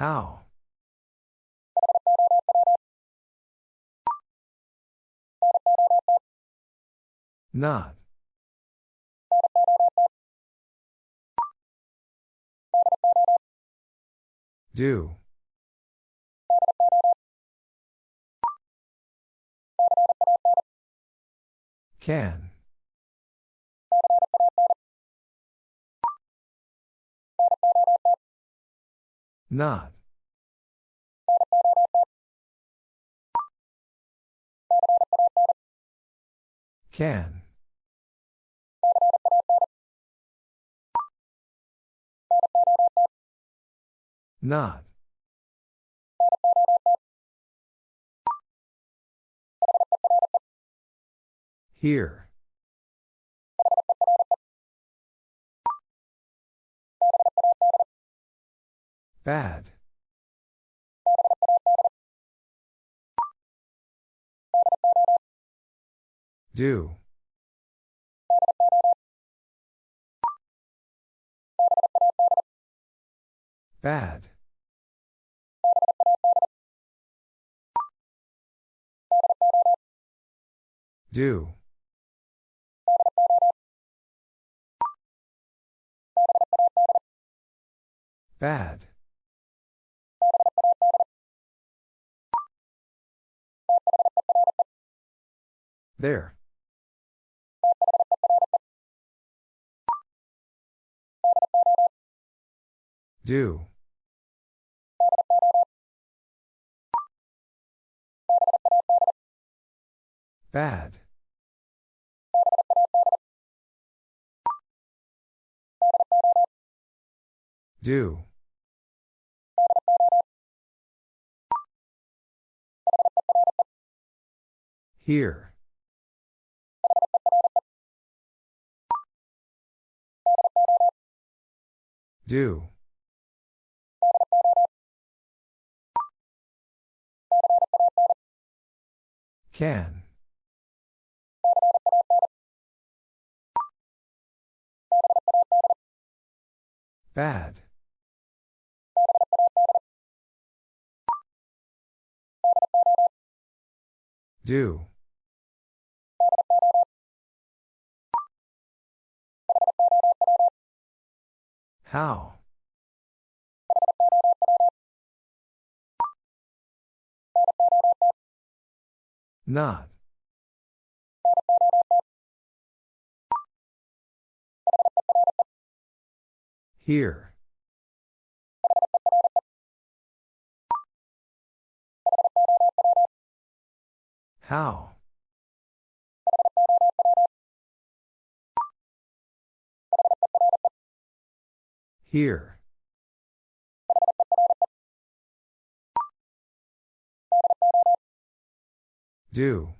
How? Not. Do. Can. Not. Can. Not. Here. Bad. Do. Bad. Do. Bad. There. Do. Bad. Do. Here. Do. Can. Bad. Do. How? Not. Here. How? Here. Do.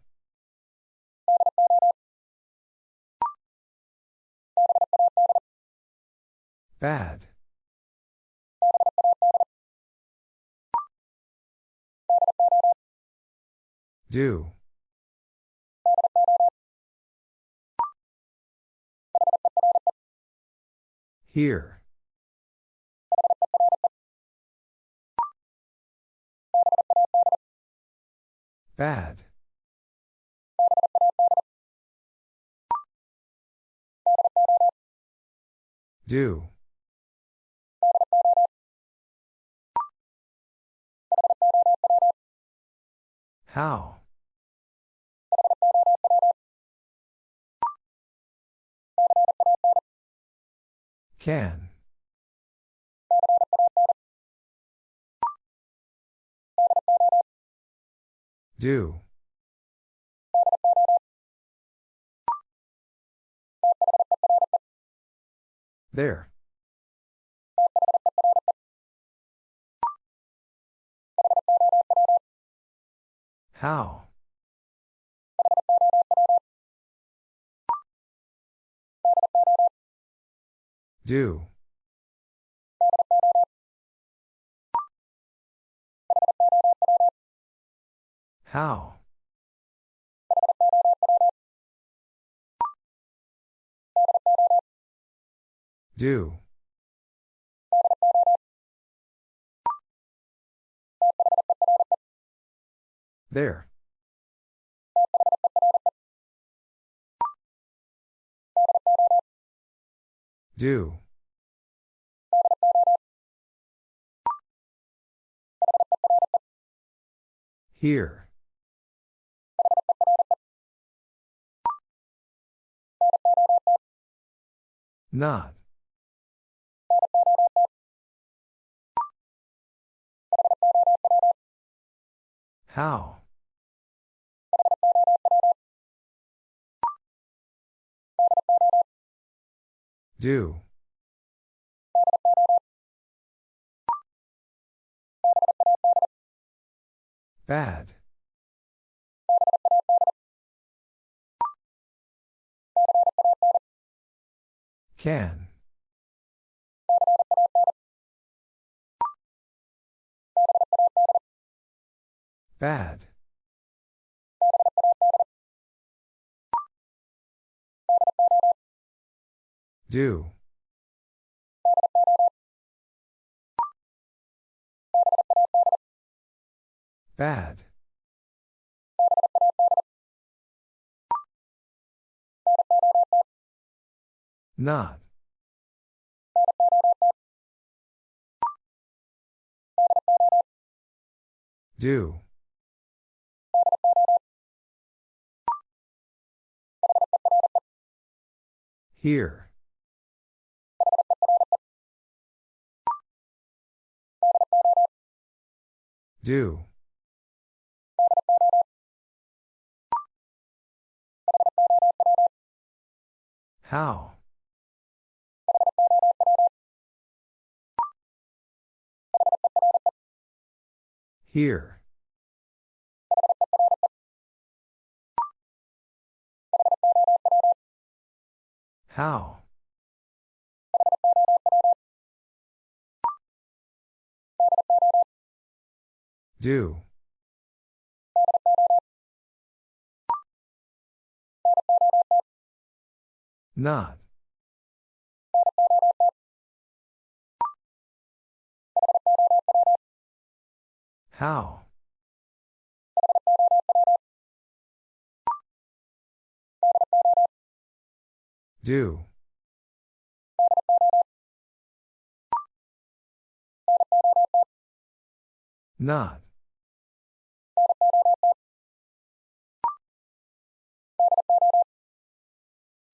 Bad. Do. Here. Bad. Do. How? Can. Do. There. How? Do. How? Do. There. Do. Here. Not. How? Do. Bad. Can. Bad. Do. Bad. Not. Do. Here. Do. How? Here. How? Do. Not. How? Do. Not.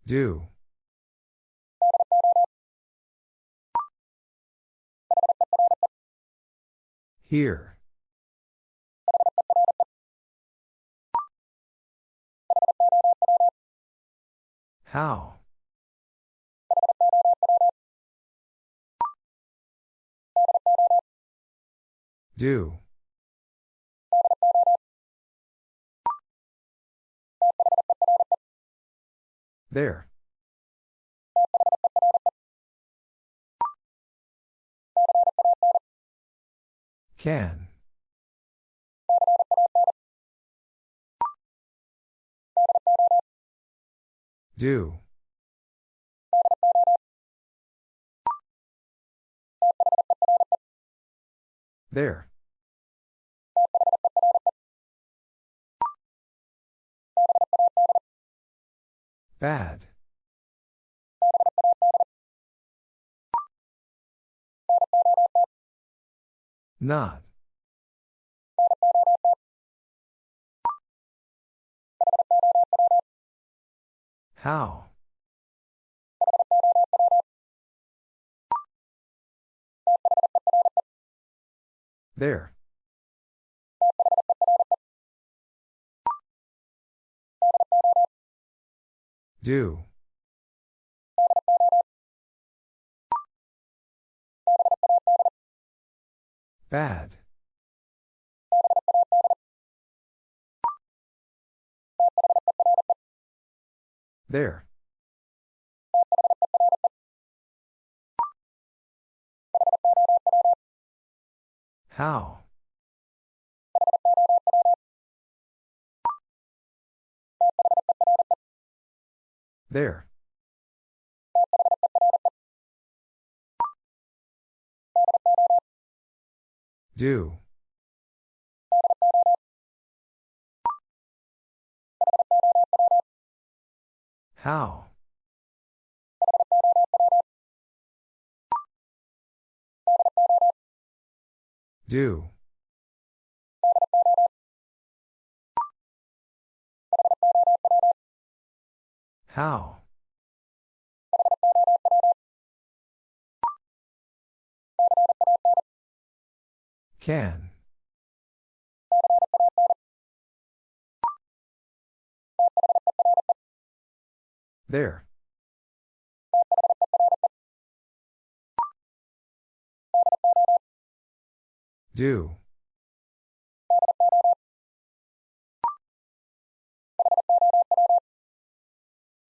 Do. Here. How? Do. There. Can. Do. There. Bad. Not. How? There. Do. Bad. There. How? There. Do. How? Do. How? Can. There. Do.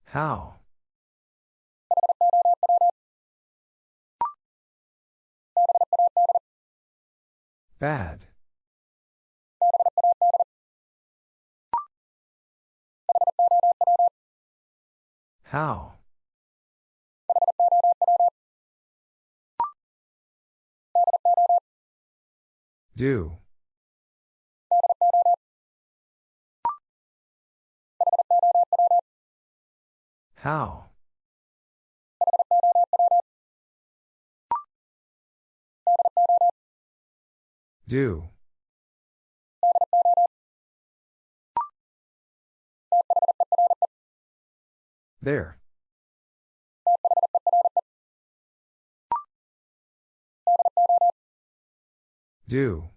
How? Bad. How? Do. How? Do. There. Do.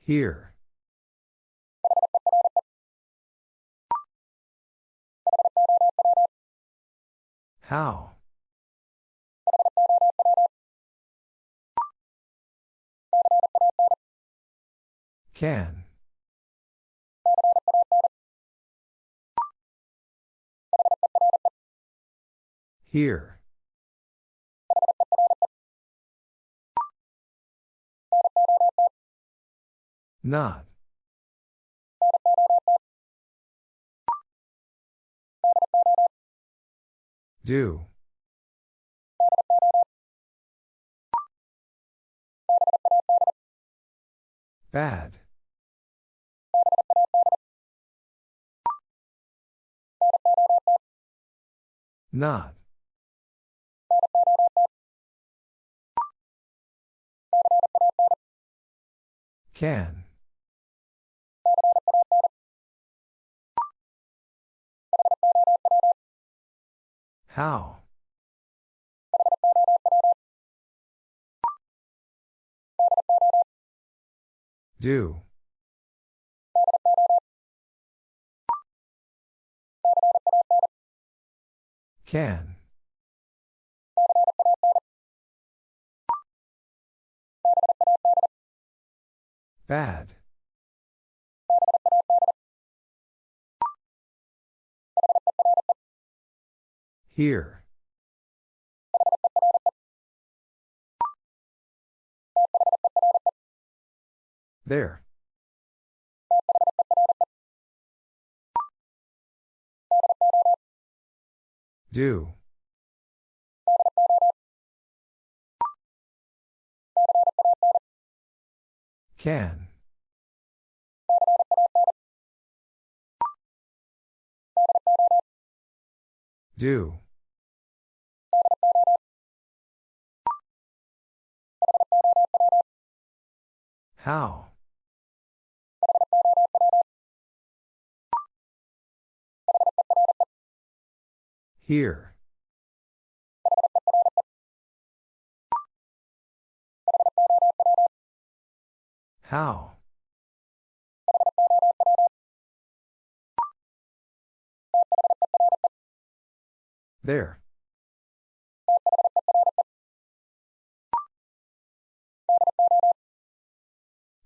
Here. How? Can. Here. Not. Do. Bad. Not. Can. How? Do. Can. Bad. Here. There. Do. Can. Do. How? Here. How? There.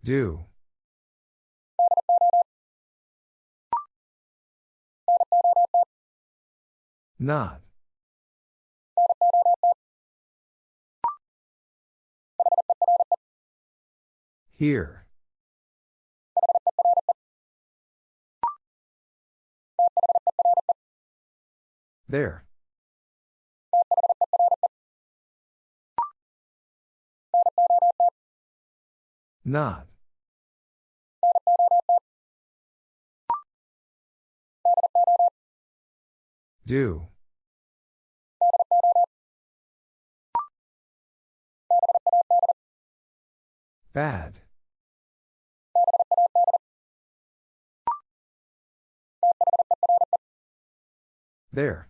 Do. Not. Here. There. Not. Do. Bad. There.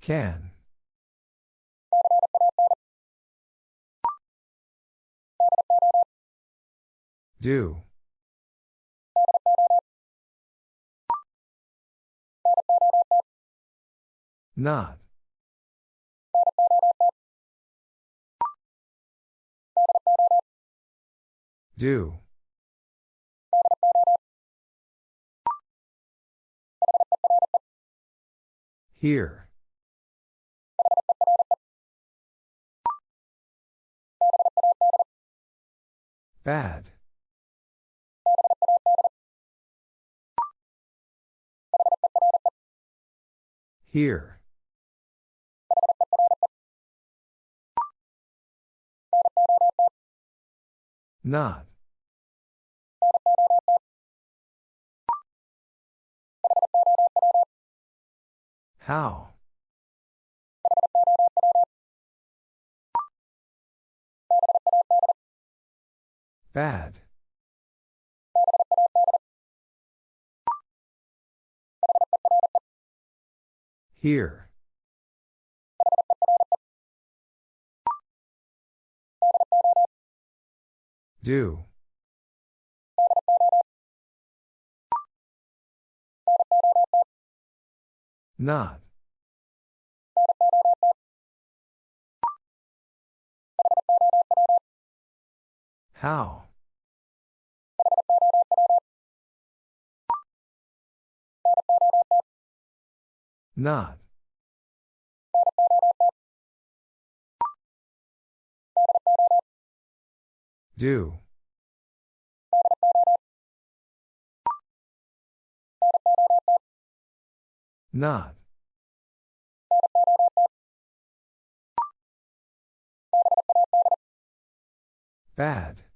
Can. Do. Not. Do. Here. Bad. Here. Not. How? Bad. Here. Do. Not. How? Not. Do. Not. Bad.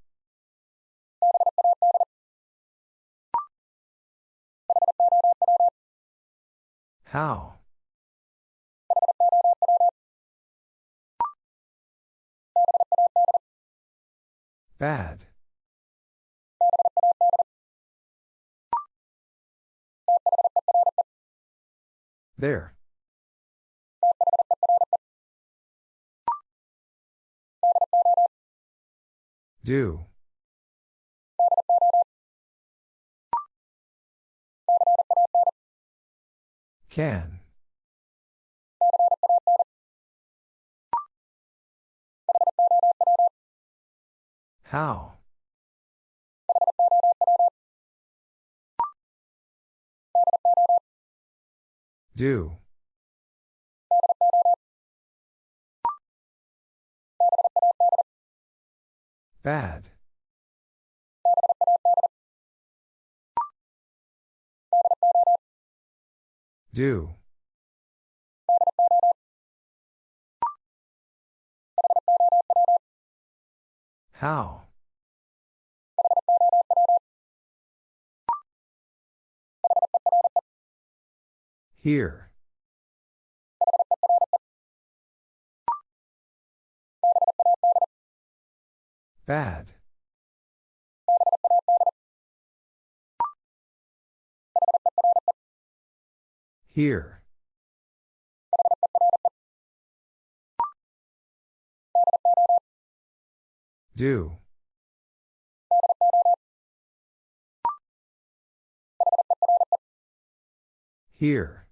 How? Bad. There. Do. Can. How? Do. Bad. Do. How? Here. Bad. Here. Do. Here.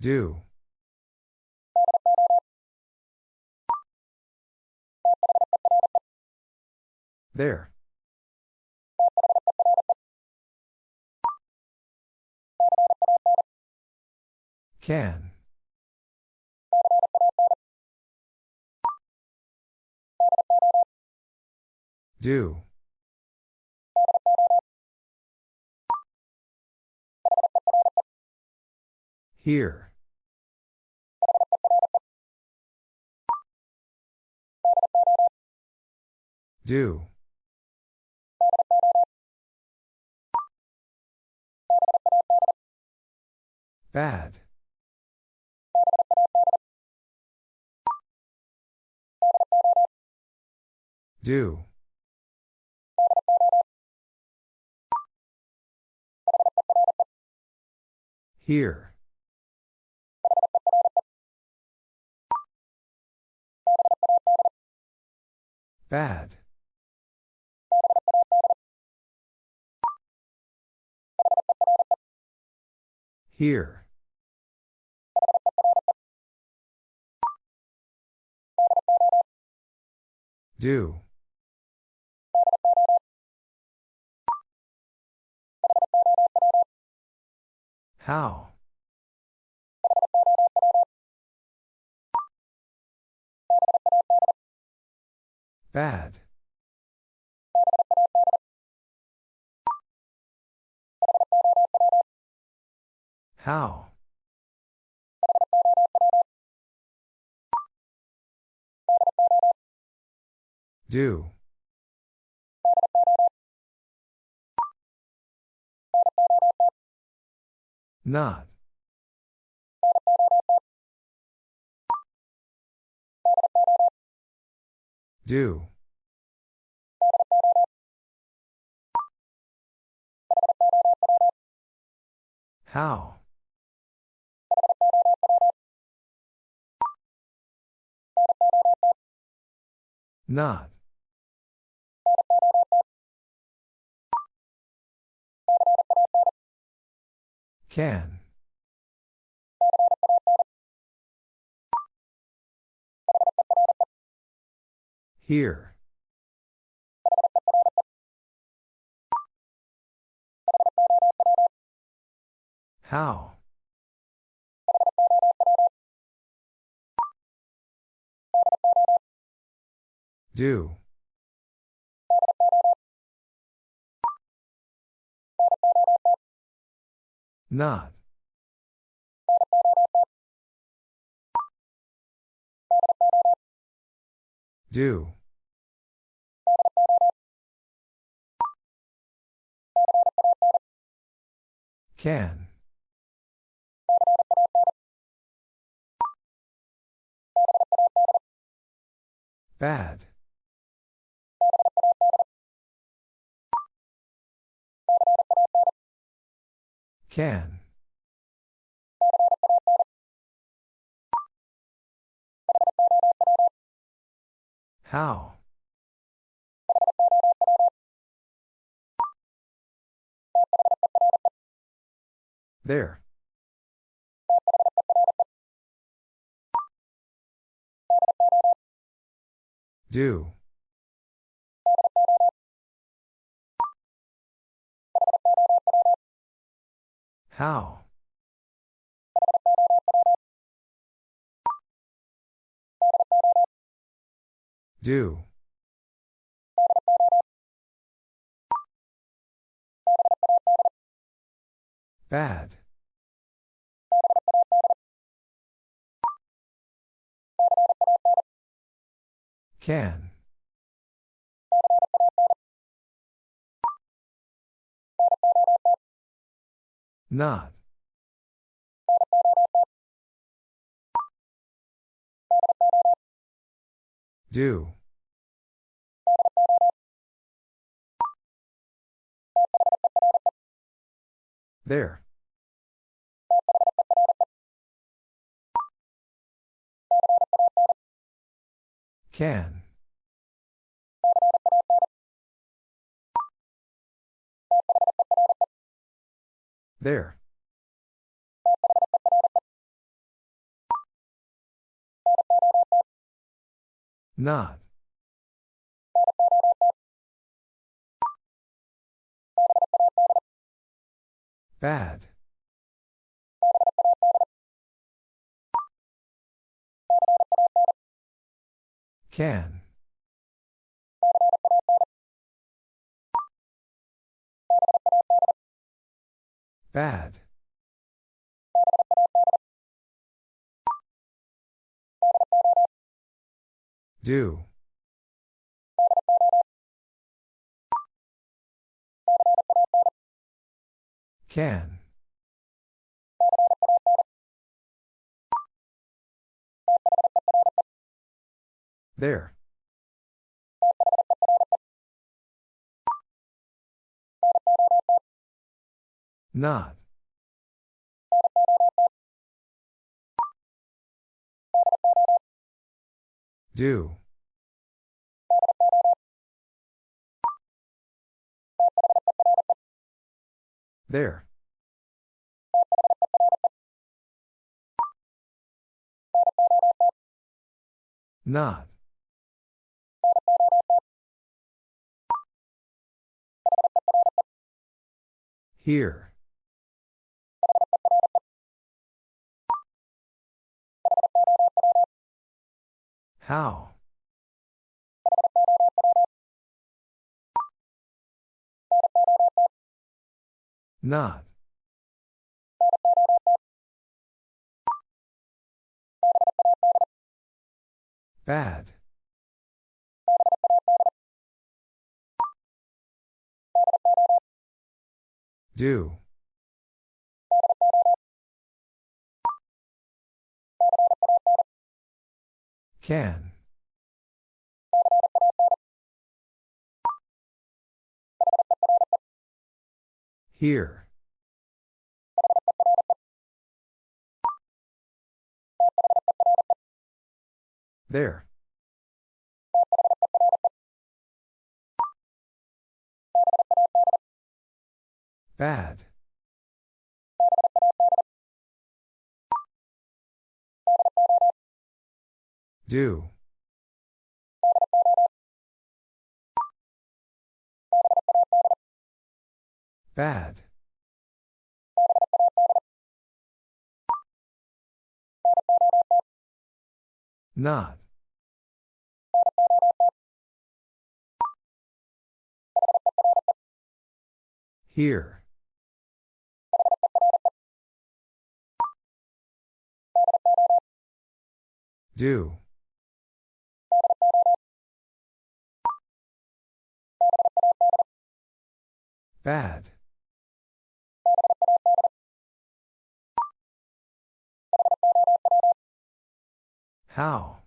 Do. There. Can. Do. Here. Do. Bad. Do. Here. Bad. Here. Do. How? Bad. How? Do. Not. Do. How? Not. Can. Here. How? Do. Not. Do. Can. Bad. Can. How? There. Do. How? Do. Bad. Can. Not. Do. There. Can. There. Not. Bad. Can. Bad. Do. Can. There. Not. Do. There. Not. Here. How? Not. Bad. Do. Can. Here. There. Bad. Do. Bad. Not. Here. Do. Bad. How?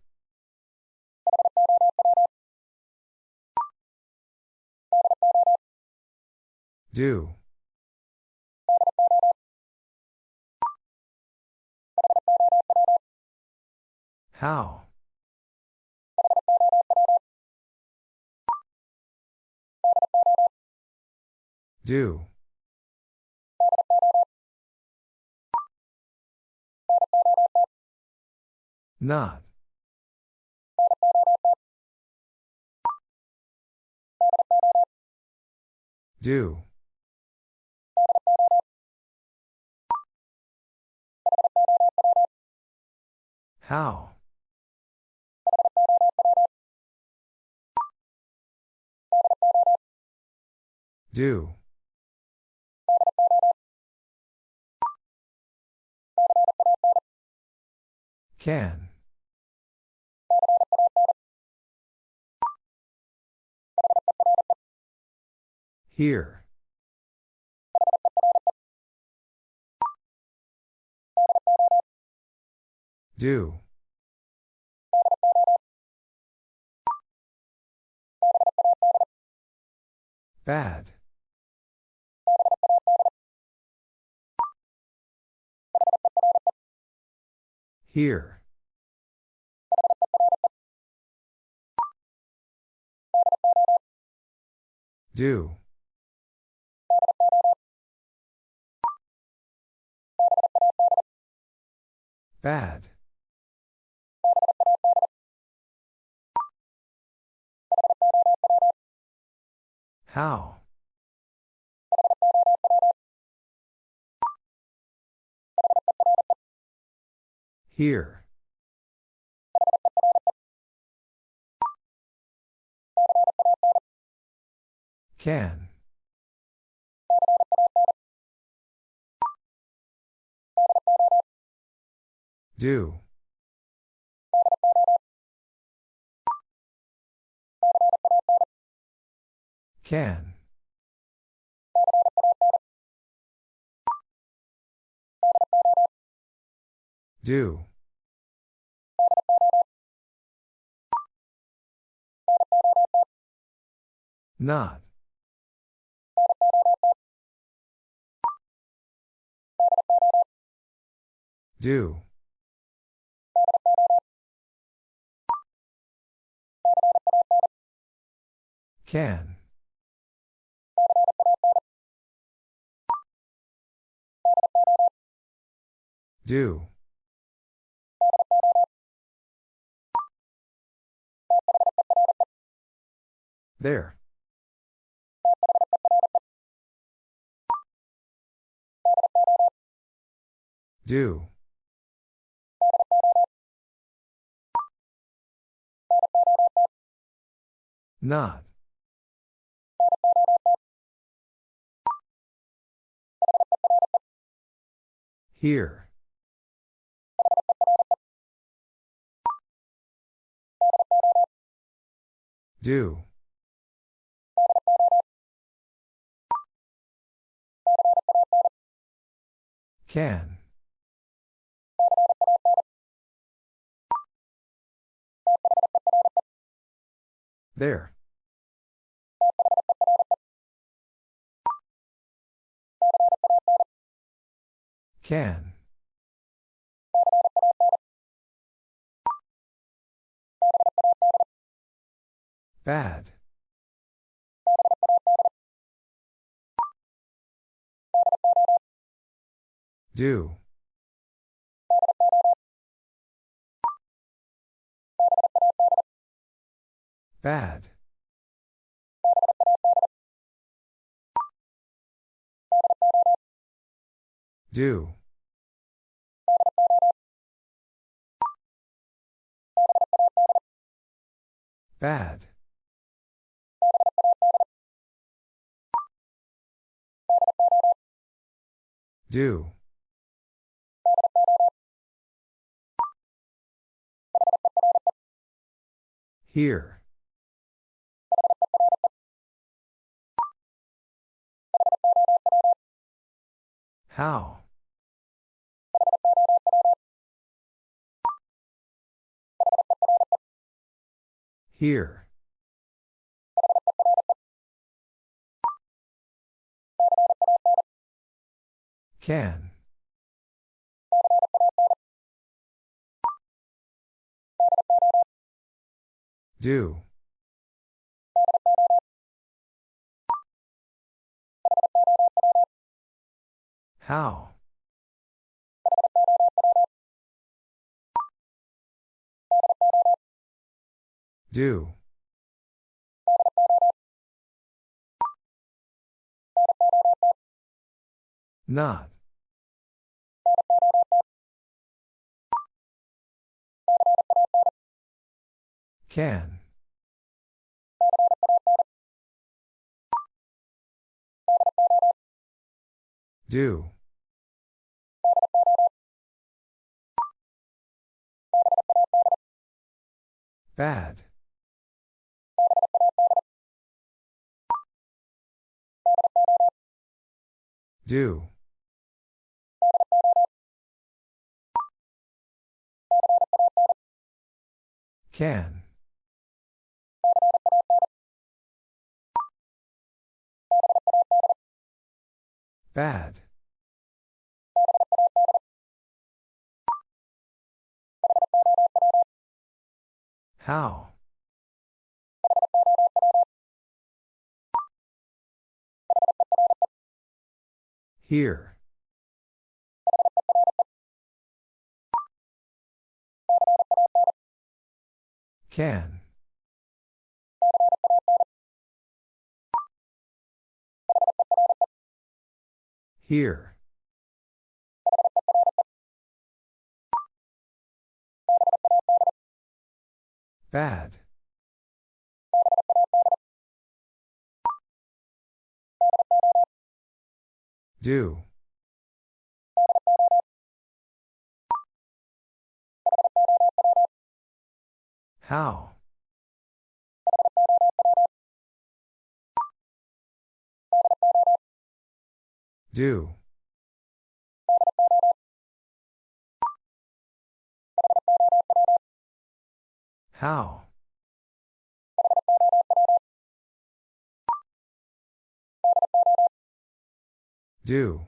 Do. How? Do. Not. Do. How? Do. Can. Here. Do. Bad. Here. Do. Bad. How? Here. Can. Do. Can. Do. Not. Do. Can. Do. There. Do. Not. Here. Do. Can. There. Can. Bad. Do. Bad. Do. Bad. Do. Here. How? Here. Can. Do. How? Do. Not. Can. Do. Bad. Do. Can. Bad. How? Here. Can. Here. Bad. Do. How? Do. How? Do.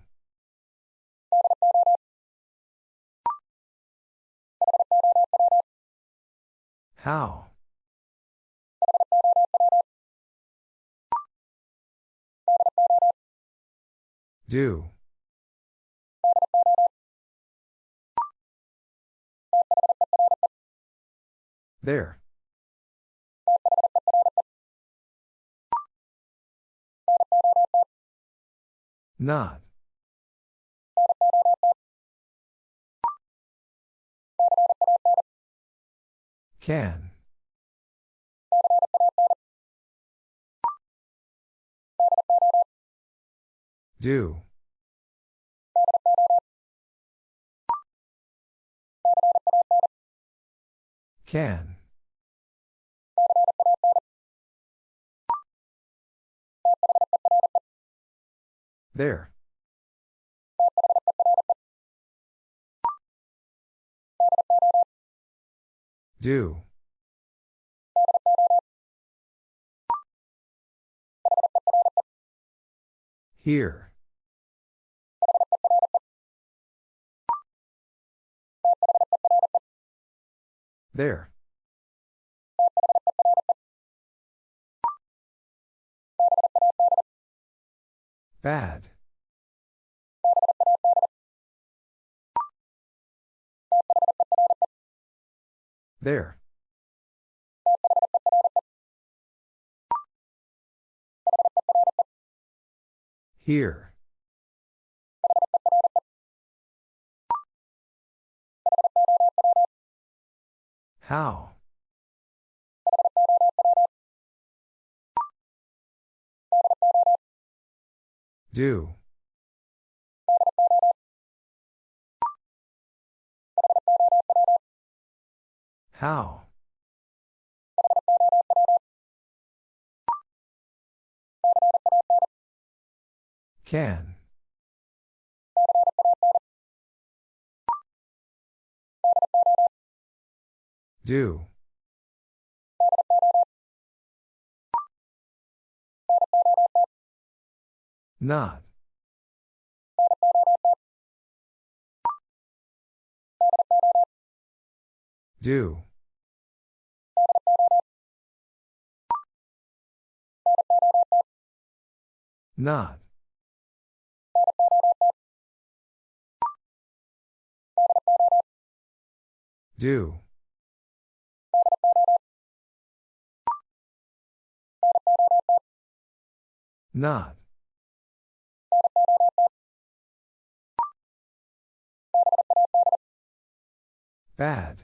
How? Do. There. Not. Can. Do. Can. There. Do. Here. There. Bad. There. Here. How? Do. How? Can. Do. Not. Do. Not. Do. Not. Bad.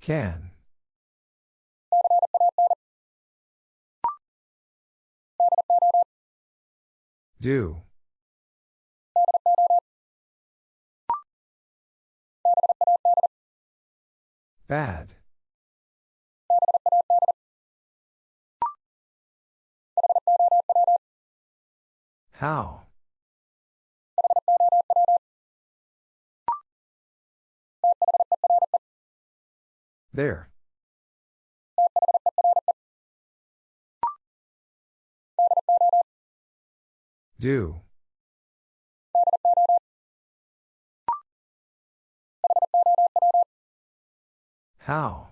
Can. Do. Bad. How? There. Do. How?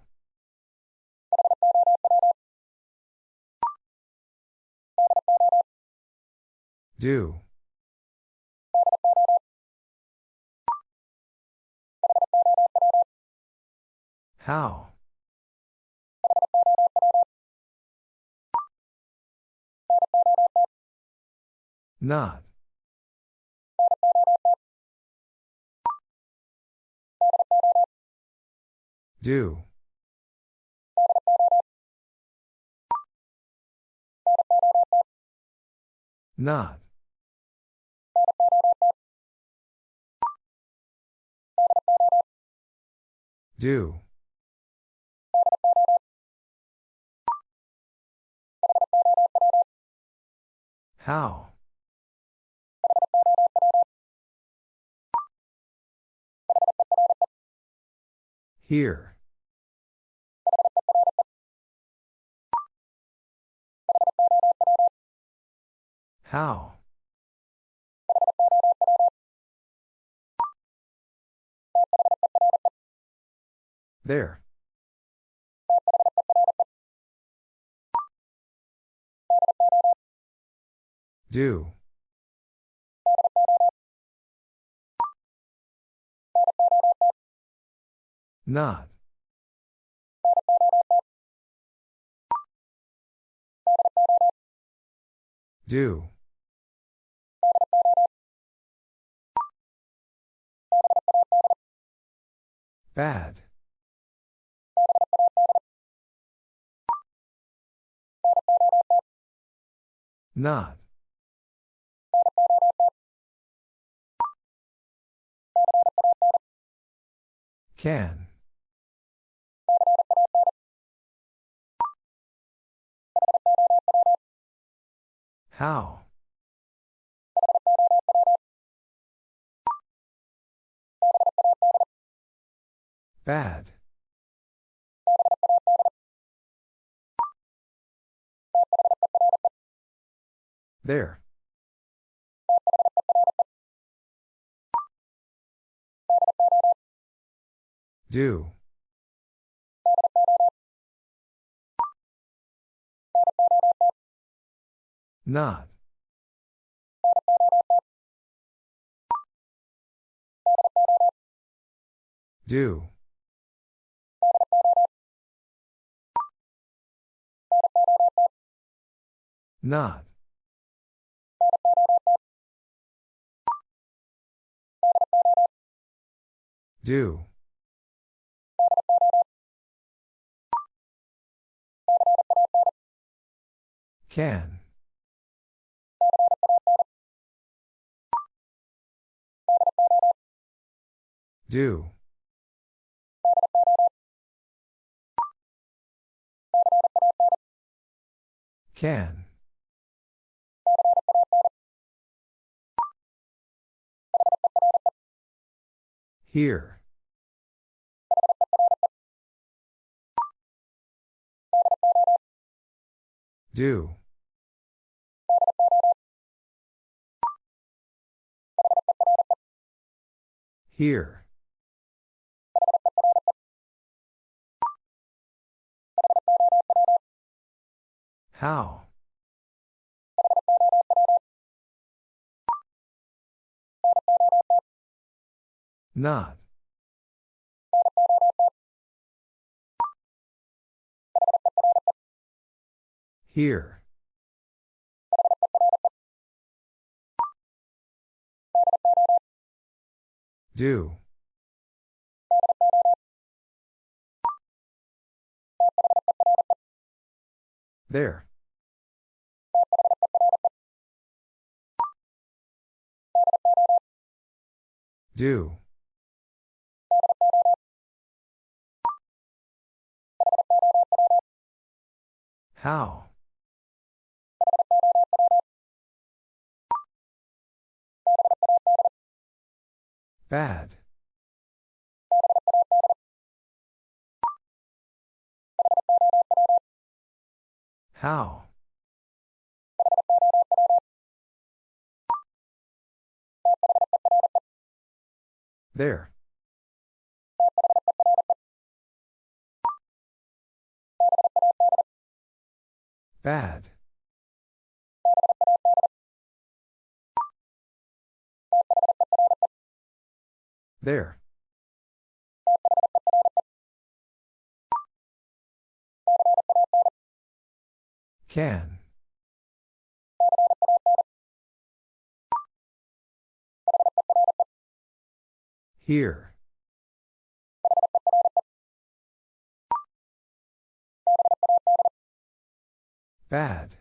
Do. How? Not. Do. Not. Do. How? Here. How? There. Do. Not. Do. Bad. Not. Can. How? Bad. There. Do. Not. Do. Not. Do. Can. Do. Can. Here. Do. Here. How? Not. Here. Do. There. Do. How? Bad. How? There. Bad. There. Can. Here. Bad.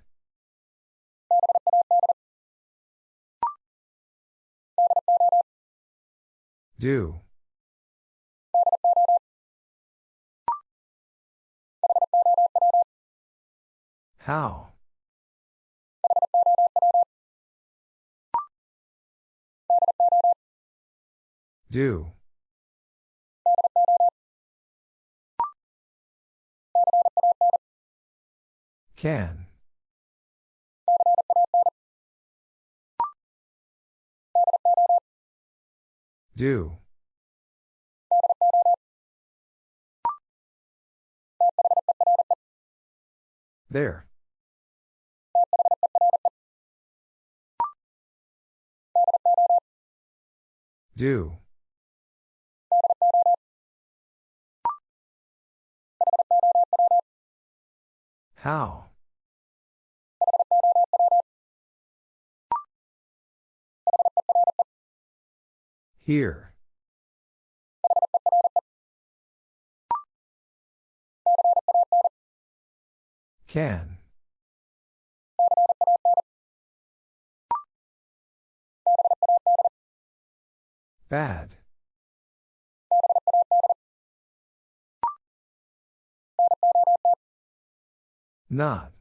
Do. How? Do. Can. Do. There. Do. How? Here. Can. Bad. Not.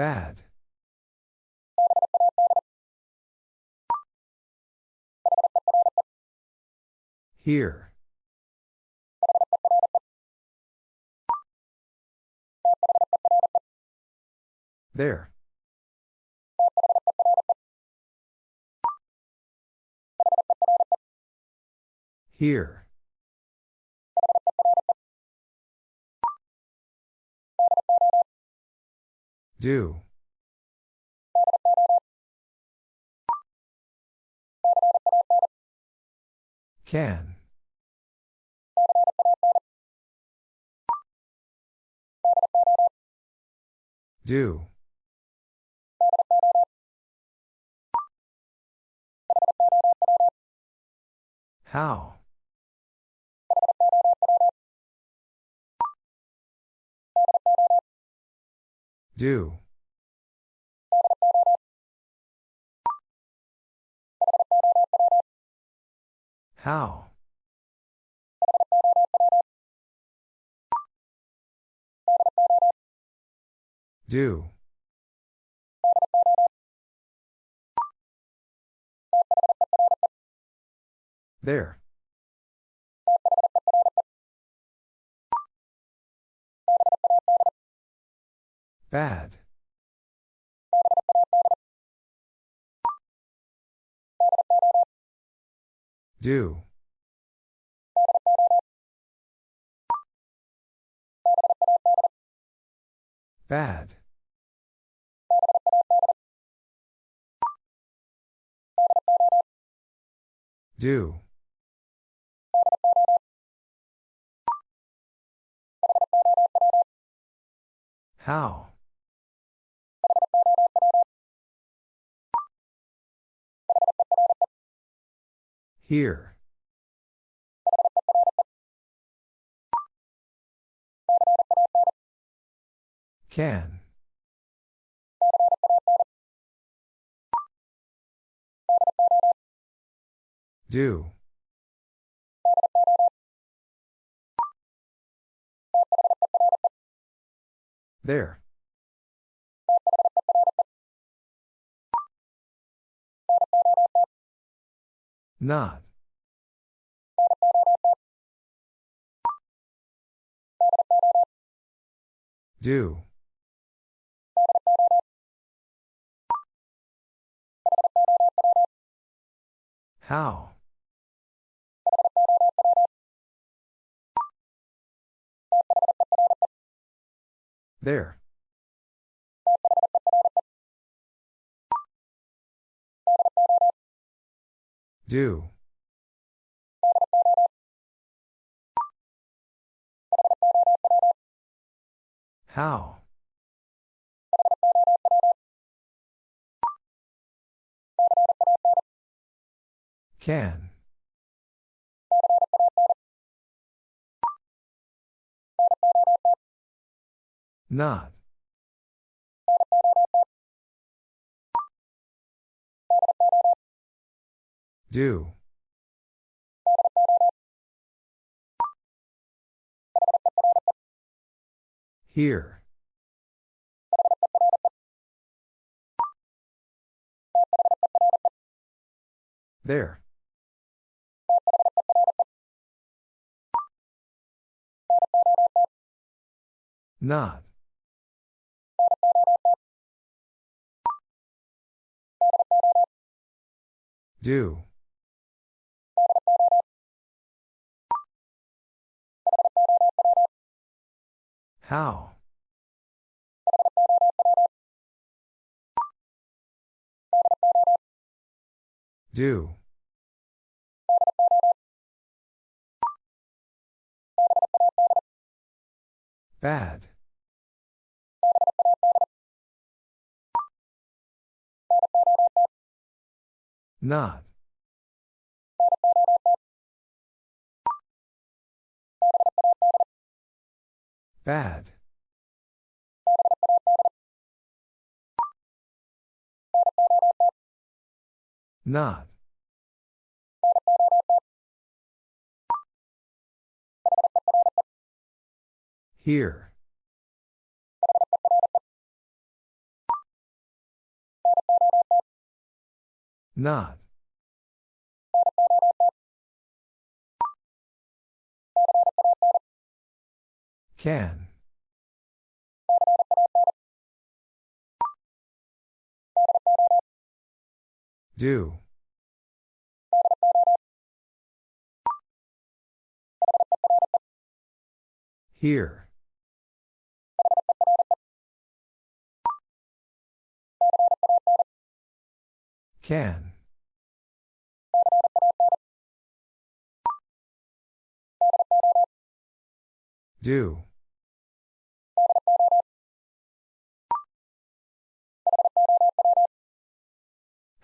Bad. Here. There. Here. Do. Can. Do. How? Do. How? Do. There. Bad. Do. Bad. Do. How? Here. Can. Do. There. Not. Do. How? There. Do. How? Can. Not. Do. Here. There. Not. Do. How? Do. Bad. Not. Bad. Not. Here. Not. Can. Do. Here. Can. Do.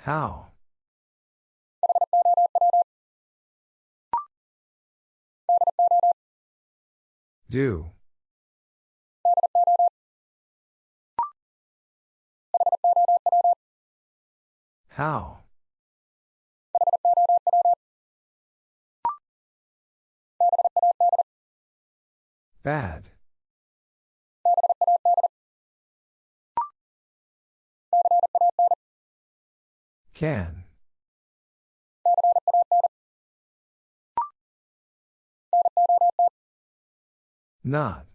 How? Do. How? Bad. Can. Not.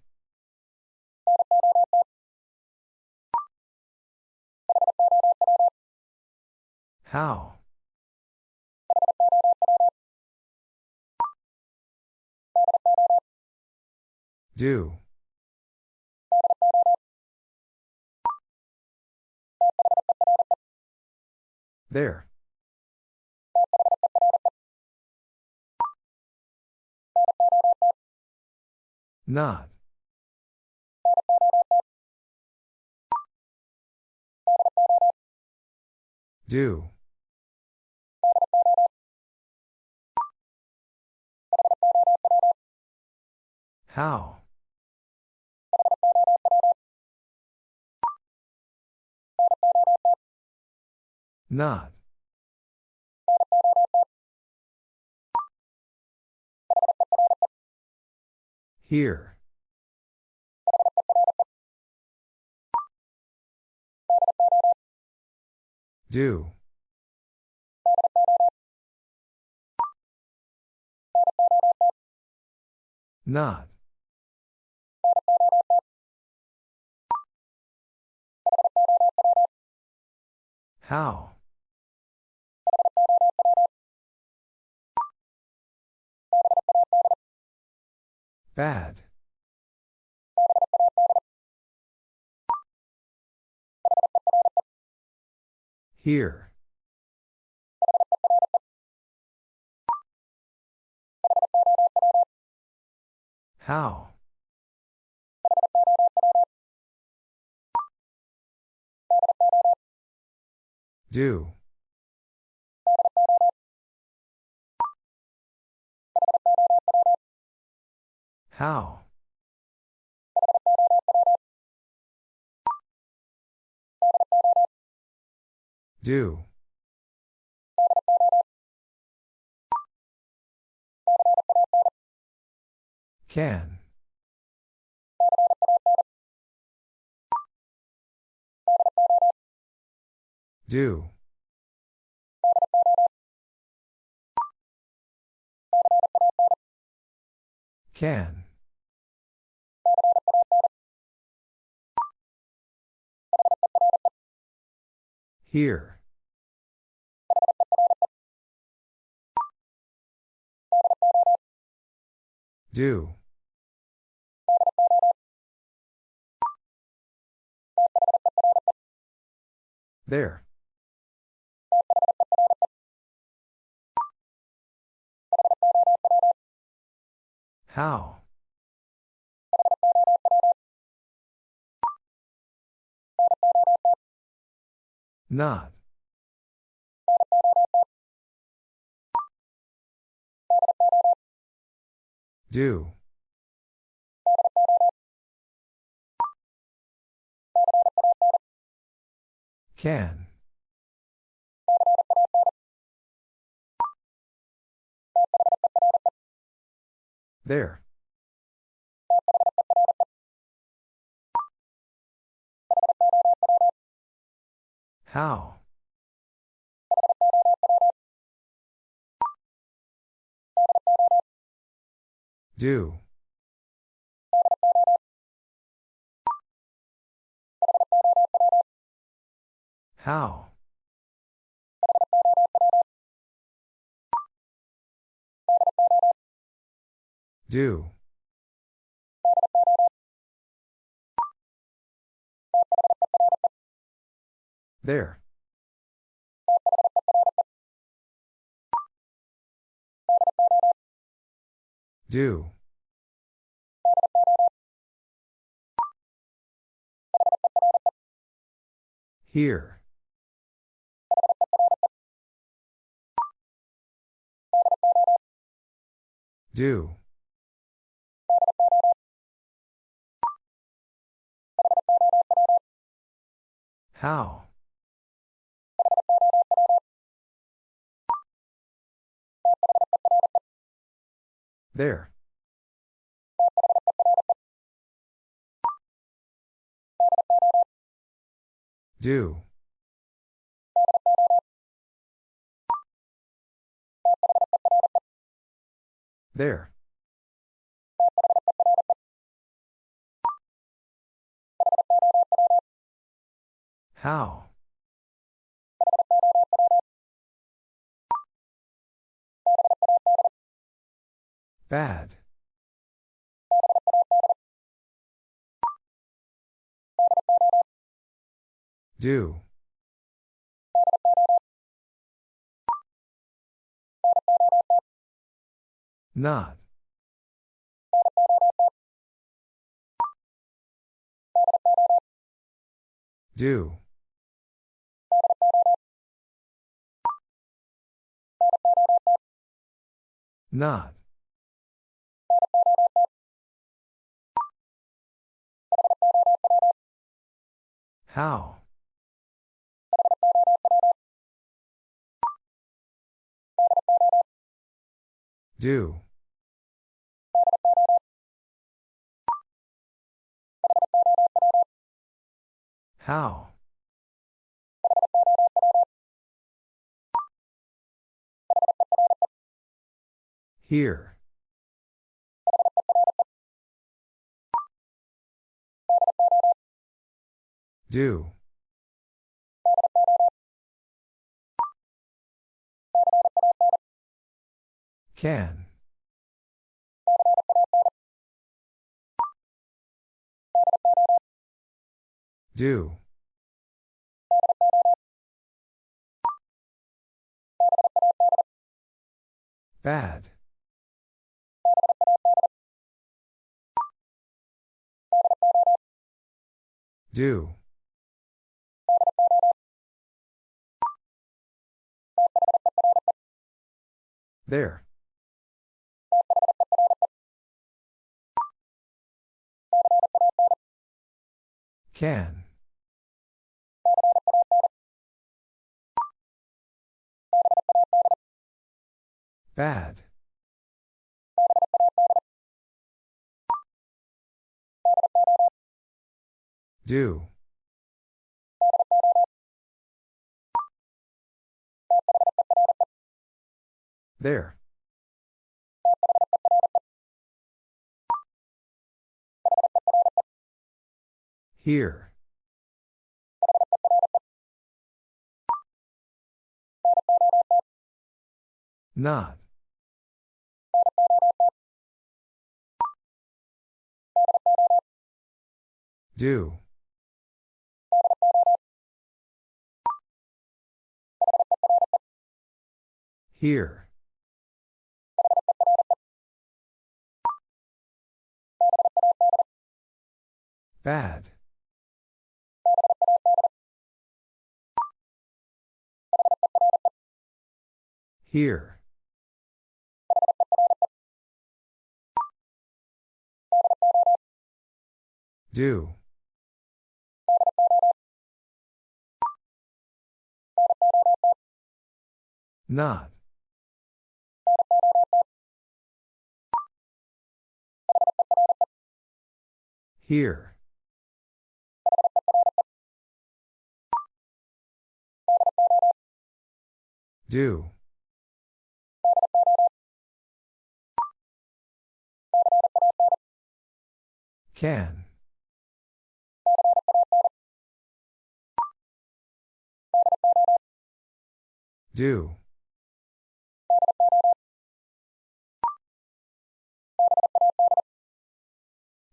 How? Do. There. Not. Do. How? Not. Here. Do. Not. How? Bad. Here. How? Do. How? Do. Can. Do. Can. Here. Do. There. How? Not. Do. Can. There. How? Do. How? Do. There. Do. Here. Do. How? There. Do. There. How? Bad. Do. Not. Do. Not. How? Do. How? Here. Do. Can. Do. Bad. Do. There. Can. Bad. Do. There. Here. Not. Do. Here. Bad. Here. Do. Not. Here. Do. Can. Do.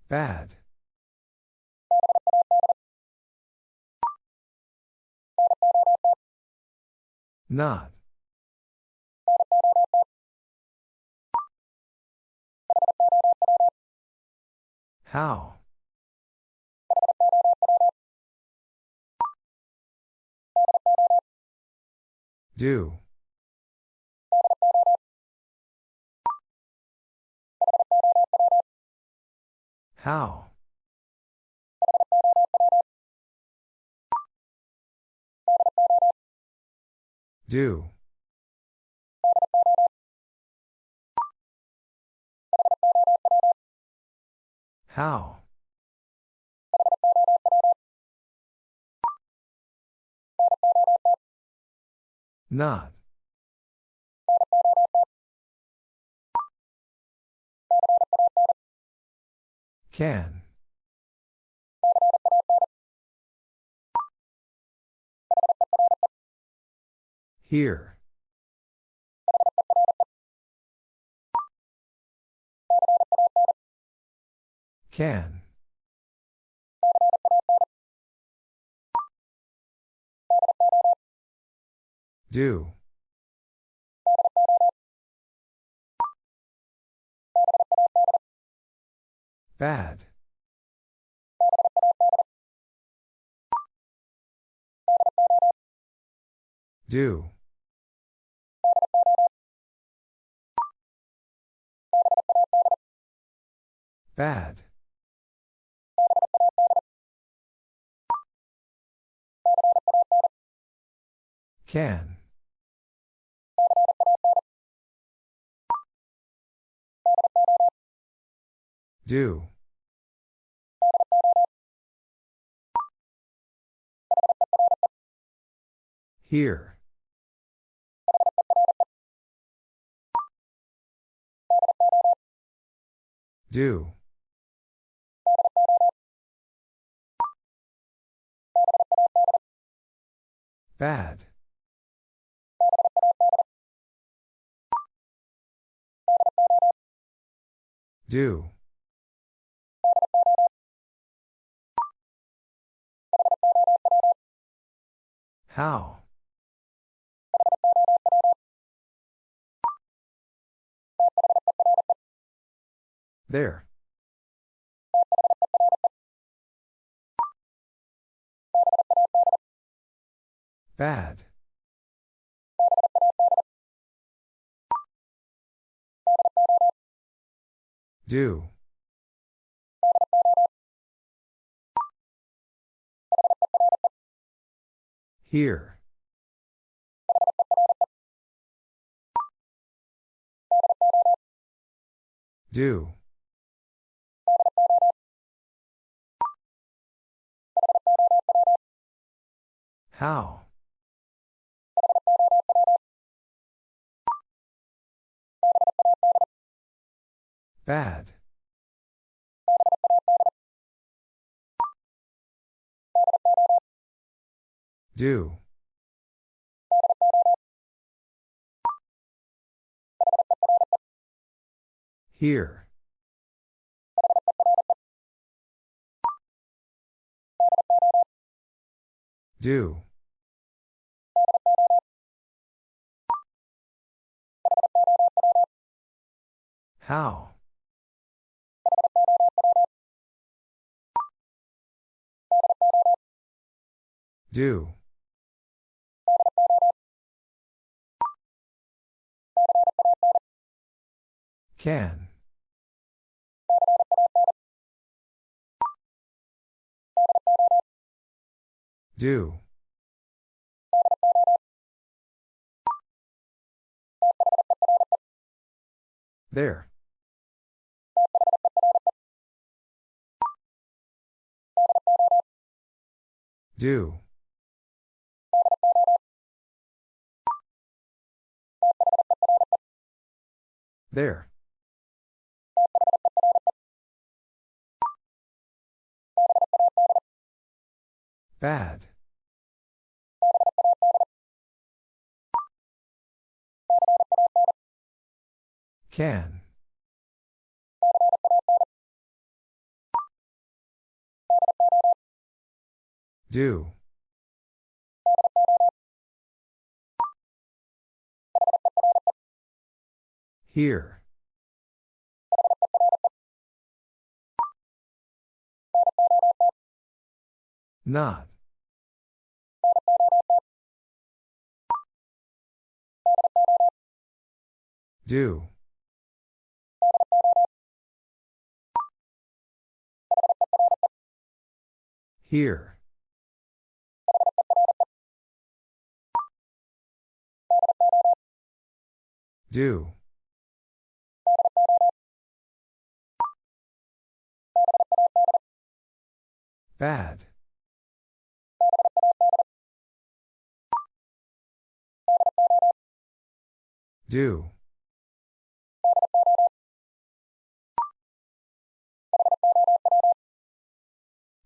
Bad. Not. How? Do. How? Do. How? Not. Can. Here. Can. Do. Bad. Do. Bad. Can. Do. Here. Do. Bad. Do. How? There. Bad. Do. Here. Do. How? Bad. Do. Here. Do. How? Do. Can. Do. There. Do. There. Bad. Can. Do. Here. Not. Do. Here. Do. Bad. Do.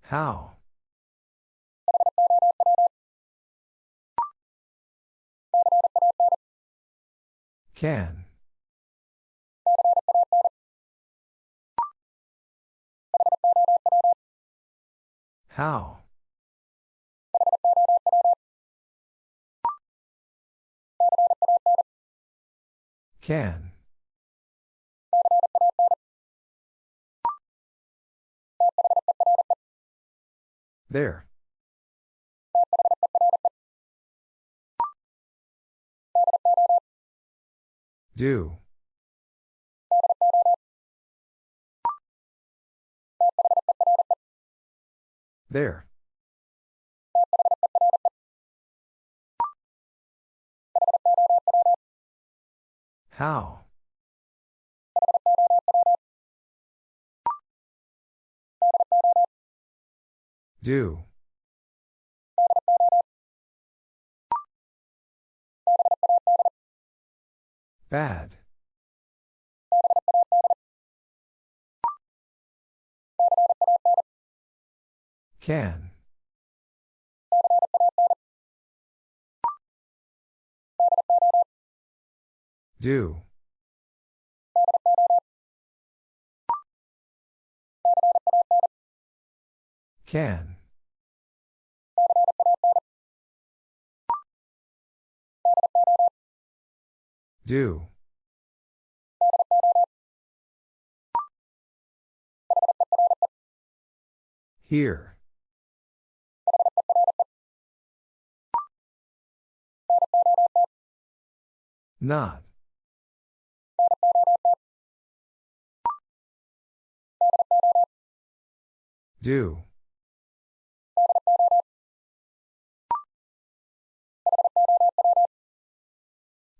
How? Can. How? Can. There. Do. There. How? Do. Bad. Can. Do. Can. Do. Here. Not. Do.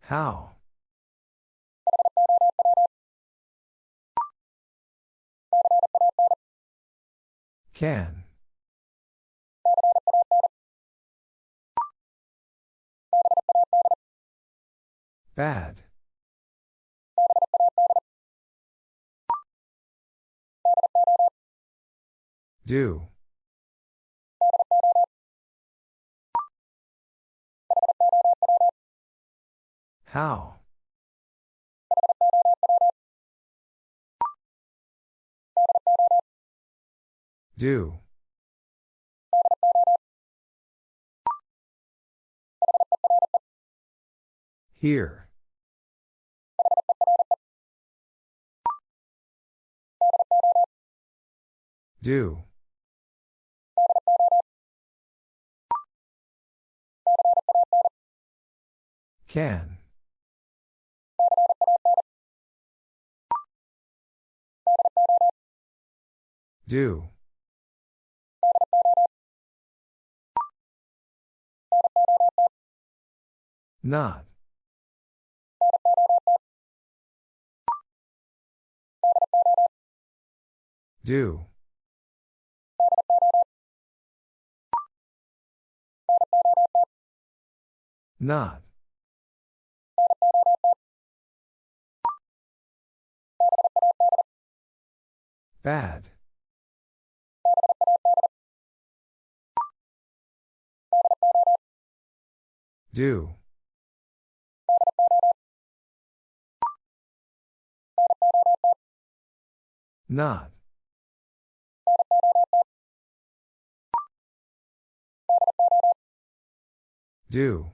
How? Can. Bad. Do. How? Do. Here. Do. Can. Do. Not. Do. Not. Bad. Do. Not. Do.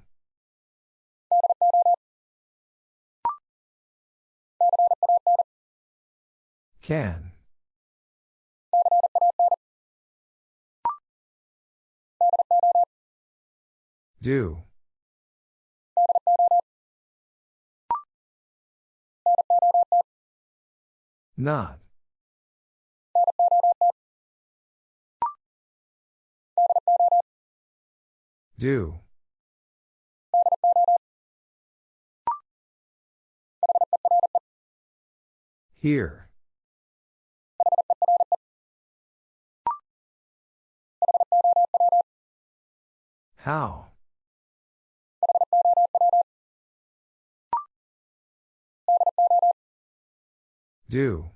Can. Do. Not. Do. Here. How? Do.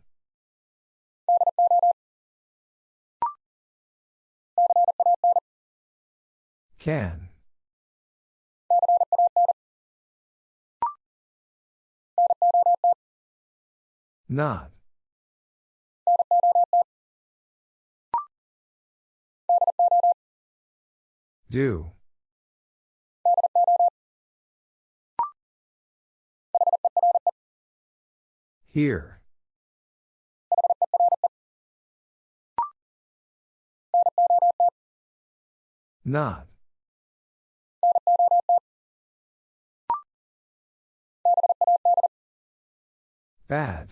Can. Not. Do. Here. Not. Bad.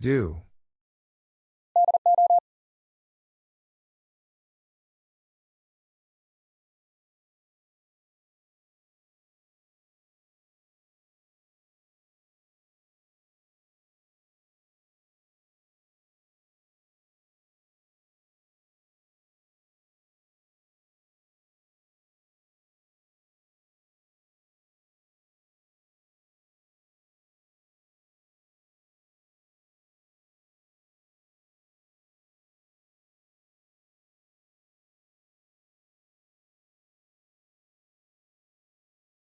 Do.